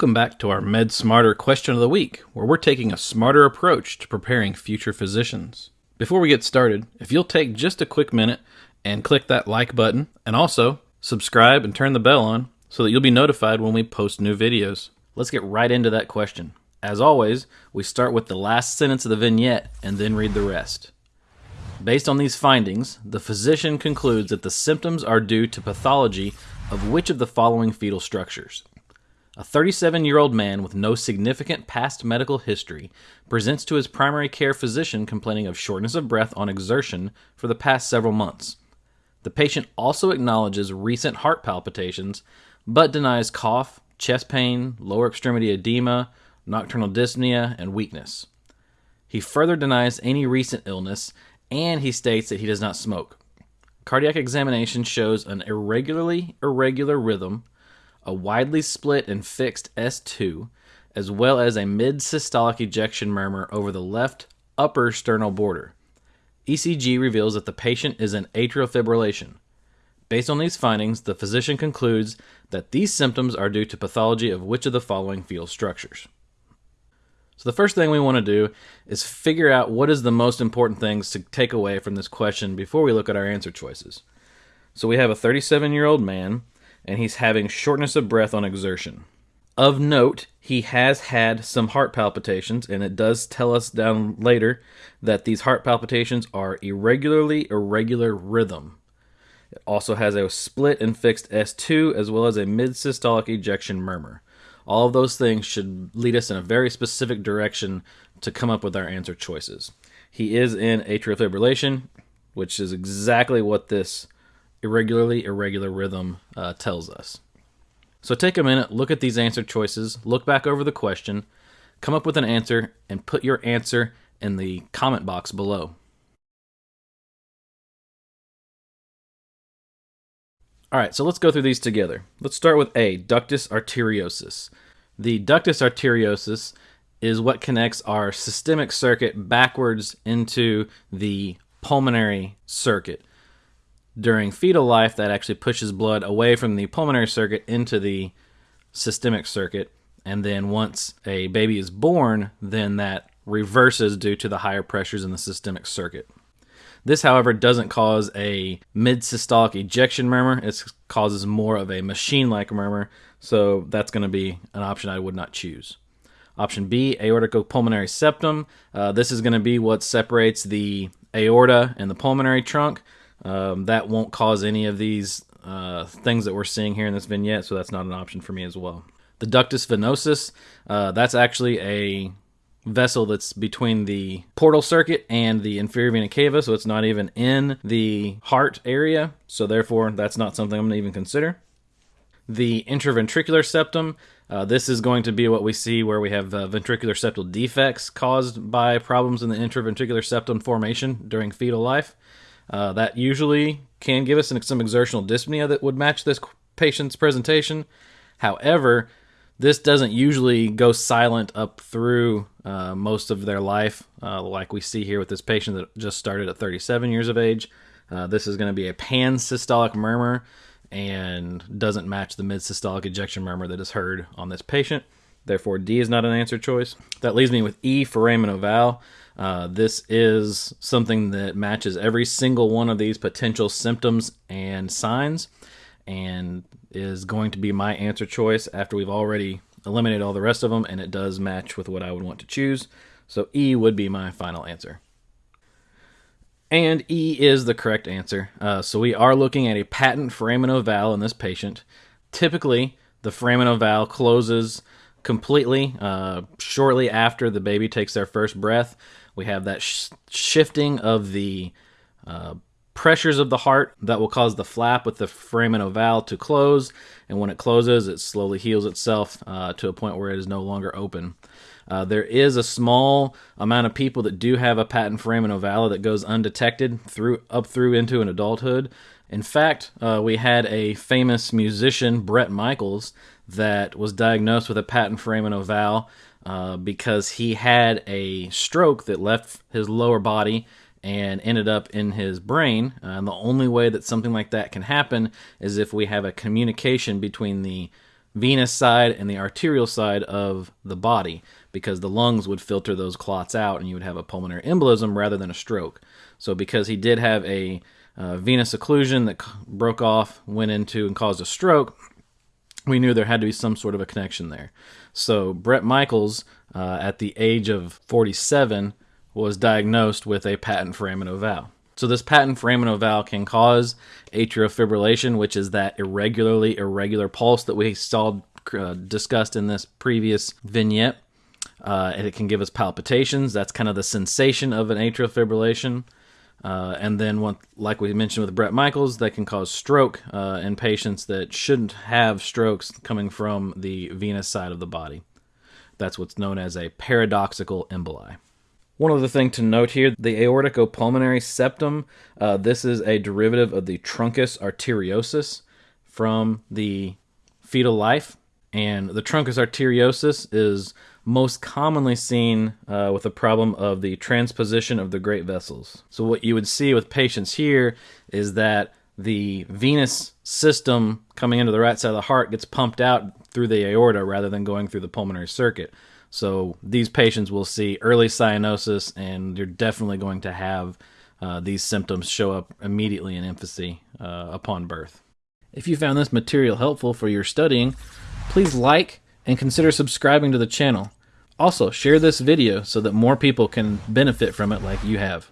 Welcome back to our Med Smarter question of the week, where we're taking a smarter approach to preparing future physicians. Before we get started, if you'll take just a quick minute and click that like button, and also subscribe and turn the bell on so that you'll be notified when we post new videos. Let's get right into that question. As always, we start with the last sentence of the vignette and then read the rest. Based on these findings, the physician concludes that the symptoms are due to pathology of which of the following fetal structures? A 37 year old man with no significant past medical history presents to his primary care physician complaining of shortness of breath on exertion for the past several months. The patient also acknowledges recent heart palpitations, but denies cough, chest pain, lower extremity edema, nocturnal dyspnea, and weakness. He further denies any recent illness, and he states that he does not smoke. Cardiac examination shows an irregularly irregular rhythm a widely split and fixed S2, as well as a mid systolic ejection murmur over the left upper sternal border. ECG reveals that the patient is in atrial fibrillation. Based on these findings, the physician concludes that these symptoms are due to pathology of which of the following fetal structures. So, the first thing we want to do is figure out what is the most important things to take away from this question before we look at our answer choices. So, we have a 37 year old man and he's having shortness of breath on exertion. Of note, he has had some heart palpitations, and it does tell us down later that these heart palpitations are irregularly irregular rhythm. It also has a split and fixed S2 as well as a mid systolic ejection murmur. All of those things should lead us in a very specific direction to come up with our answer choices. He is in atrial fibrillation, which is exactly what this irregularly irregular rhythm uh, tells us. So take a minute, look at these answer choices, look back over the question, come up with an answer, and put your answer in the comment box below. All right, so let's go through these together. Let's start with A, ductus arteriosus. The ductus arteriosus is what connects our systemic circuit backwards into the pulmonary circuit during fetal life that actually pushes blood away from the pulmonary circuit into the systemic circuit. And then once a baby is born, then that reverses due to the higher pressures in the systemic circuit. This, however, doesn't cause a mid systolic ejection murmur. It causes more of a machine like murmur. So that's going to be an option I would not choose. Option B, aorticopulmonary septum. Uh, this is going to be what separates the aorta and the pulmonary trunk. Um, that won't cause any of these uh, things that we're seeing here in this vignette, so that's not an option for me as well. The ductus venosus, uh, that's actually a vessel that's between the portal circuit and the inferior vena cava, so it's not even in the heart area, so therefore that's not something I'm going to even consider. The intraventricular septum, uh, this is going to be what we see where we have uh, ventricular septal defects caused by problems in the intraventricular septum formation during fetal life. Uh, that usually can give us some exertional dyspnea that would match this patient's presentation. However, this doesn't usually go silent up through uh, most of their life, uh, like we see here with this patient that just started at 37 years of age. Uh, this is going to be a pan-systolic murmur and doesn't match the mid-systolic ejection murmur that is heard on this patient. Therefore, D is not an answer choice. That leaves me with E foramen ovale. Uh, this is something that matches every single one of these potential symptoms and signs and is going to be my answer choice after we've already eliminated all the rest of them and it does match with what I would want to choose. So E would be my final answer. And E is the correct answer. Uh, so we are looking at a patent foramen ovale in this patient. Typically, the foramen ovale closes completely uh, shortly after the baby takes their first breath. We have that sh- shifting of the uh, pressures of the heart that will cause the flap with the foramen ovale to close. And when it closes, it slowly heals itself uh, to a point where it is no longer open. Uh, there is a small amount of people that do have a patent foramen ovale that goes undetected through up through into an adulthood. In fact, uh, we had a famous musician, Bret Michaels, that was diagnosed with a patent foramen ovale uh, because he had a stroke that left his lower body and ended up in his brain. Uh, and the only way that something like that can happen is if we have a communication between the venous side and the arterial side of the body because the lungs would filter those clots out and you would have a pulmonary embolism rather than a stroke. So, because he did have a uh, venous occlusion that broke off, went into, and caused a stroke, we knew there had to be some sort of a connection there. So, Bret Michaels, uh, at the age of 47, was diagnosed with a patent foramen valve. So this patent foramen valve can cause atrial fibrillation, which is that irregularly irregular pulse that we saw uh, discussed in this previous vignette. Uh, and it can give us palpitations. That's kind of the sensation of an atrial fibrillation. Uh, and then, one, like we mentioned with Bret Michaels, that can cause stroke uh, in patients that shouldn't have strokes coming from the venous side of the body. That's what's known as a paradoxical emboli. One other thing to note here the aorticopulmonary septum, uh, this is a derivative of the truncus arteriosus from the fetal life. And the truncus arteriosus is most commonly seen uh, with the problem of the transposition of the great vessels. So, what you would see with patients here is that the venous system coming into the right side of the heart gets pumped out through the aorta rather than going through the pulmonary circuit. So these patients will see early cyanosis, and you're definitely going to have uh, these symptoms show up immediately in infancy uh, upon birth. If you found this material helpful for your studying, please like and consider subscribing to the channel. Also, share this video so that more people can benefit from it like you have.